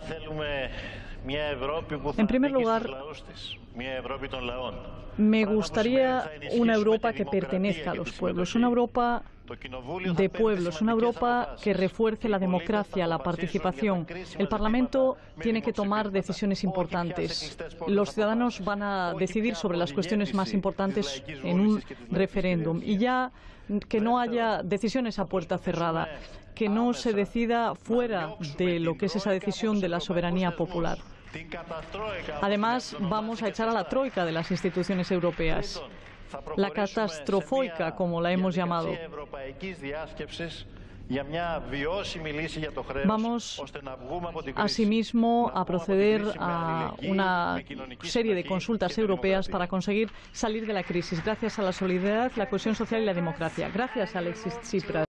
θέλουμε En primer lugar, me gustaría una Europa que pertenezca a los pueblos, una Europa de pueblos, una Europa que refuerce la democracia, la participación. El Parlamento tiene que tomar decisiones importantes. Los ciudadanos van a decidir sobre las cuestiones más importantes en un referéndum y ya que no haya decisiones a puerta cerrada, que no se decida fuera de lo que es esa decisión de la soberanía popular. Además, vamos a echar a la troika de las instituciones europeas la catastrofoica, como la hemos llamado. Vamos asimismo a proceder a una serie de consultas europeas para conseguir salir de la crisis gracias a la solidaridad, la cohesión social y la democracia. Gracias, Alexis Tsipras.